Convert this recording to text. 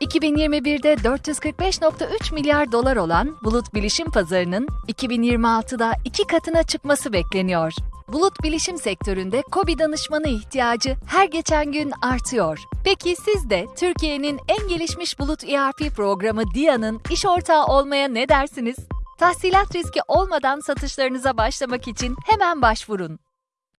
2021'de 445.3 milyar dolar olan bulut bilişim pazarının 2026'da iki katına çıkması bekleniyor. Bulut bilişim sektöründe KOBİ danışmanı ihtiyacı her geçen gün artıyor. Peki siz de Türkiye'nin en gelişmiş bulut ERP programı DIA'nın iş ortağı olmaya ne dersiniz? Tahsilat riski olmadan satışlarınıza başlamak için hemen başvurun.